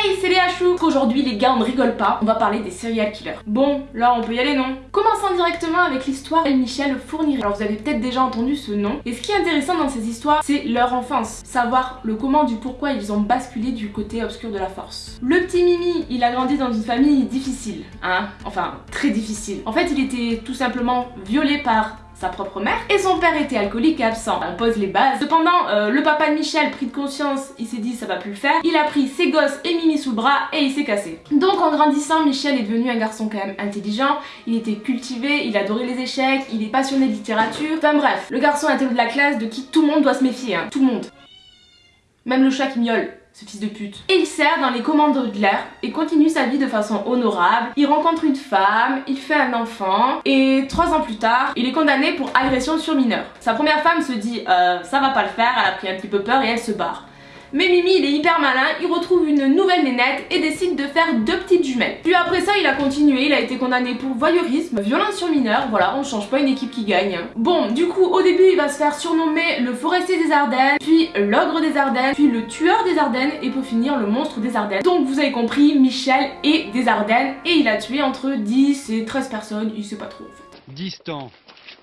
Hey, c'est Léa Chou Aujourd'hui les gars, on ne rigole pas, on va parler des serial killers. Bon, là on peut y aller non? Commençons directement avec l'histoire de Michel Fourniret. Alors vous avez peut-être déjà entendu ce nom, et ce qui est intéressant dans ces histoires, c'est leur enfance. Savoir le comment du pourquoi ils ont basculé du côté obscur de la force. Le petit Mimi, il a grandi dans une famille difficile, hein? Enfin, très difficile. En fait, il était tout simplement violé par sa propre mère, et son père était alcoolique et absent. On pose les bases. Cependant, euh, le papa de Michel, pris de conscience, il s'est dit ça va plus le faire. Il a pris ses gosses et Mimi sous le bras et il s'est cassé. Donc en grandissant, Michel est devenu un garçon quand même intelligent, il était cultivé, il adorait les échecs, il est passionné de littérature. Enfin bref, le garçon intello de la classe de qui tout le monde doit se méfier, hein. tout le monde. Même le chat qui miaule Et il sert dans les commandos de l'air et continue sa vie de façon honorable. Il rencontre une femme, il fait un enfant et trois ans plus tard, il est condamné pour agression sur mineur. Sa première femme se dit euh, ça va pas le faire, elle a pris un petit peu peur et elle se barre. Mais Mimi, il est hyper malin, il retrouve une nouvelle nénette et décide de faire deux petites jumelles. Puis après ça, il a continué, il a été condamné pour voyeurisme, violence sur mineur, voilà, on change pas une équipe qui gagne. Bon, du coup, au début, il va se faire surnommer le forestier des Ardennes, puis l'ogre des Ardennes, puis le tueur des Ardennes, et pour finir, le monstre des Ardennes. Donc vous avez compris, Michel est des Ardennes, et il a tué entre 10 et 13 personnes, il sait pas trop en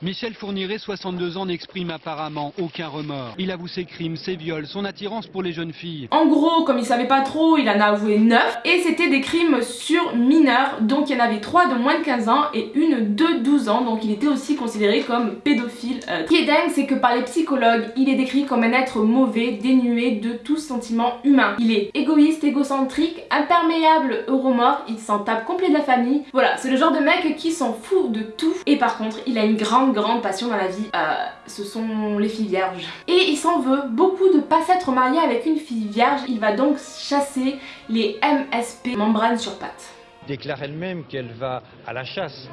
Michel Fourniret, 62 ans, n'exprime apparemment aucun remords. Il avoue ses crimes, ses viols, son attirance pour les jeunes filles. En gros, comme il savait pas trop, il en a avoué 9 et c'était des crimes sur mineurs, donc il y en avait 3 de moins de 15 ans et une de 12 ans, donc il était aussi considéré comme pédophile. Euh, ce qui est dingue, c'est que par les psychologues, il est décrit comme un être mauvais, dénué de tout sentiment humain. Il est égoïste, égocentrique, imperméable au remords, il s'en tape complet de la famille. Voilà, c'est le genre de mec qui s'en fout de tout et par contre, il a une grande grande, passion dans la vie, euh, ce sont les filles vierges. Et il s'en veut beaucoup de pas s'être marié avec une fille vierge, il va donc chasser les MSP, membranes sur pattes. Déclare elle-même qu'elle va à la chasse.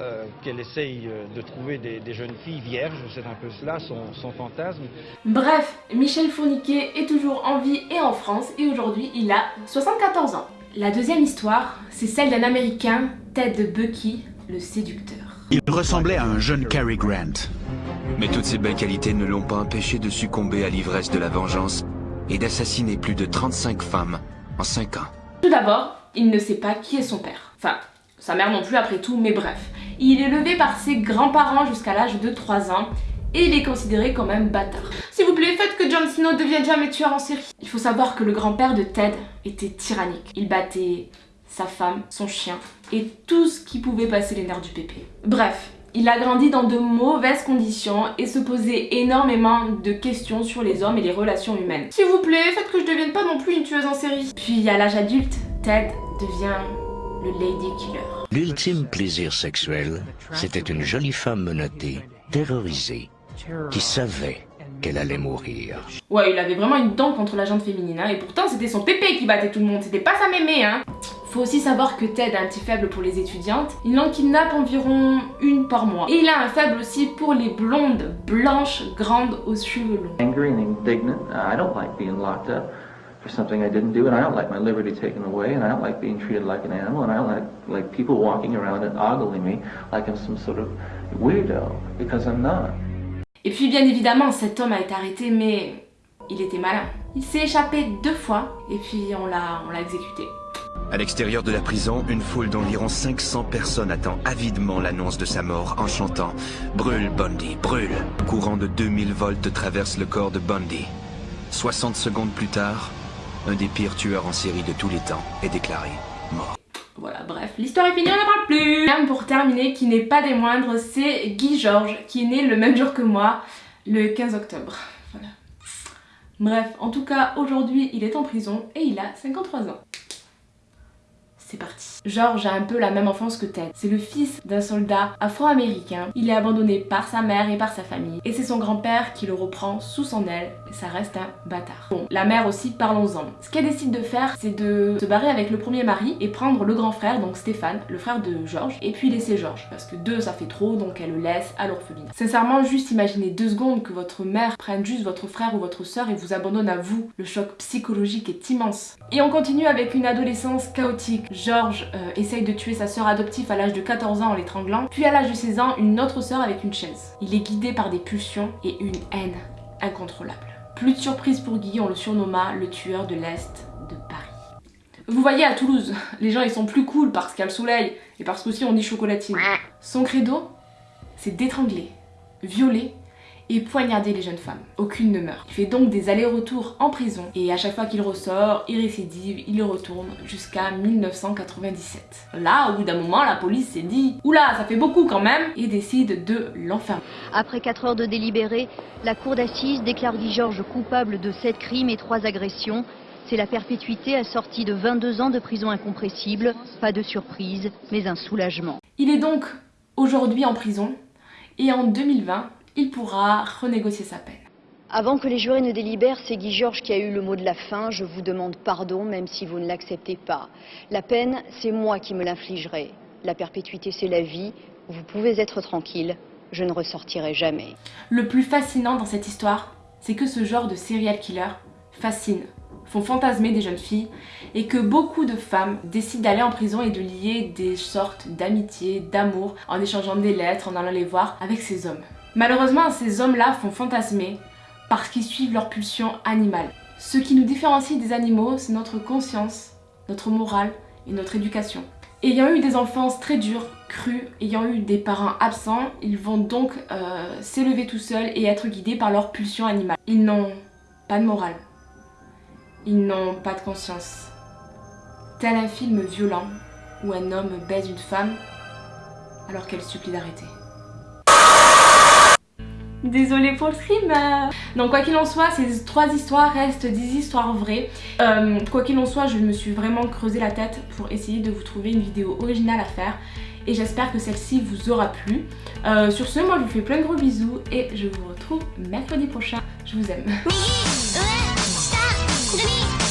Euh, qu'elle essaye euh, de trouver des, jeunes filles vierges, c'est un peu cela son, son, fantasme. Bref, Michel Fourniquet est toujours en vie et en France et aujourd'hui il a 74 ans. La deuxième histoire, c'est celle d'un américain, Ted Bucky, le séducteur. Il ressemblait à un jeune Cary Grant. Mais toutes ces belles qualités ne l'ont pas empêché de succomber à l'ivresse de la vengeance et d'assassiner plus de 35 femmes en 5 ans. Tout d'abord, il ne sait pas qui est son père. Enfin, sa mère non plus après tout, mais bref. Il est élevé par ses grands-parents jusqu'à l'âge de 3 ans et il est considéré comme un bâtard. S'il vous plaît, faites que Jon Snow devienne jamais tueur en série. Il faut savoir que le grand-père de Ted était tyrannique. Il battait sa femme, son chien et tout ce qui pouvait passer les nerfs du pépé. Bref, il a grandi dans de mauvaises conditions et se posait énormément de questions sur les hommes et les relations humaines. S'il vous plaît, faites que je devienne pas non plus une tueuse en série. Puis à l'âge adulte, Ted devient le Lady Killer. L'ultime plaisir sexuel, c'était une jolie femme menottée, terrorisée, qui savait qu'elle allait mourir. Ouais, il avait vraiment une dent contre la jante féminine, hein, et pourtant c'était son pépé qui battait tout le monde, c'était pas sa mémé, hein. Faut aussi savoir que Ted a un petit faible pour les étudiantes. Il en kidnappe environ une par mois. Et il a un faible aussi pour les blondes, blanches, grandes, aux cheveux longs. Angry and indignant. I don't like being locked up for something I didn't do, and I don't like my liberty taken away, and I don't like being treated like an animal, and I don't like like people walking around and ogling me like I'm some sort of weirdo because I'm not. Et puis bien évidemment, cet homme a été arrêté, mais il était malin. Il s'est échappé deux fois, et puis on l'a exécuté. À l'extérieur de la prison, une foule d'environ 500 personnes attend avidement l'annonce de sa mort en chantant « Brûle, Bundy, brûle !» Courant de 2000 volts traverse le corps de Bundy. 60 secondes plus tard, un des pires tueurs en série de tous les temps est déclaré mort. Voilà, bref, l'histoire est finie, on n'en parle plus Pour terminer, qui n'est pas des moindres, c'est Guy Georges, qui est né le même jour que moi, le 15 octobre. Voilà. Bref, en tout cas, aujourd'hui, il est en prison et il a 53 ans c'est parti. George a un peu la même enfance que Ted. C'est le fils d'un soldat afro-américain. Il est abandonné par sa mère et par sa famille. Et c'est son grand-père qui le reprend sous son aile. Ça reste un bâtard. Bon, la mère aussi, parlons-en. Ce qu'elle décide de faire, c'est de se barrer avec le premier mari et prendre le grand frère, donc Stéphane, le frère de George, et puis laisser George. Parce que deux, ça fait trop, donc elle le laisse à l'orphelinat. Sincèrement, juste imaginez deux secondes que votre mère prenne juste votre frère ou votre soeur et vous abandonne à vous. Le choc psychologique est immense. Et on continue avec une adolescence chaotique. George euh, essaye de tuer sa sœur adoptive à l'âge de 14 ans en l'étranglant, puis à l'âge de 16 ans, une autre sœur avec une chaise. Il est guidé par des pulsions et une haine incontrôlable. Plus de surprise pour Guy, on le surnomma le tueur de l'Est de Paris. Vous voyez à Toulouse, les gens ils sont plus cool parce qu'il y a le soleil et parce qu'aussi on dit chocolatine. Son credo, c'est d'étrangler, violer et poignarder les jeunes femmes. Aucune ne meurt. Il fait donc des allers-retours en prison et à chaque fois qu'il ressort, il récidive, il retourne jusqu'à 1997. Là, au bout d'un moment, la police s'est dit « Oula, ça fait beaucoup quand même !» et décide de l'enfermer. Après 4 heures de délibéré, la cour d'assises déclare Guy Georges coupable de 7 crimes et 3 agressions. C'est la perpétuité assortie de 22 ans de prison incompressible. Pas de surprise, mais un soulagement. Il est donc aujourd'hui en prison et en 2020, il pourra renégocier sa peine. Avant que les jurés ne délibèrent, c'est Guy Georges qui a eu le mot de la fin. Je vous demande pardon, même si vous ne l'acceptez pas. La peine, c'est moi qui me l'infligerai. La perpétuité, c'est la vie. Vous pouvez être tranquille. Je ne ressortirai jamais. Le plus fascinant dans cette histoire, c'est que ce genre de serial killer fascine, font fantasmer des jeunes filles et que beaucoup de femmes décident d'aller en prison et de lier des sortes d'amitié, d'amour en échangeant des lettres, en allant les voir avec ces hommes. Malheureusement, ces hommes-là font fantasmer parce qu'ils suivent leur pulsion animale. Ce qui nous différencie des animaux, c'est notre conscience, notre morale et notre éducation. Ayant eu des enfances très dures, crues, ayant eu des parents absents, ils vont donc euh, s'élever tout seuls et être guidés par leur pulsion animale. Ils n'ont pas de morale. Ils n'ont pas de conscience. Tel un film violent où un homme baise une femme alors qu'elle supplie d'arrêter. Désolée pour le stream Donc quoi qu'il en soit, ces trois histoires restent des histoires vraies. Euh, quoi qu'il en soit, je me suis vraiment creusé la tête pour essayer de vous trouver une vidéo originale à faire. Et j'espère que celle-ci vous aura plu. Euh, sur ce, moi je vous fais plein de gros bisous et je vous retrouve mercredi prochain. Je vous aime.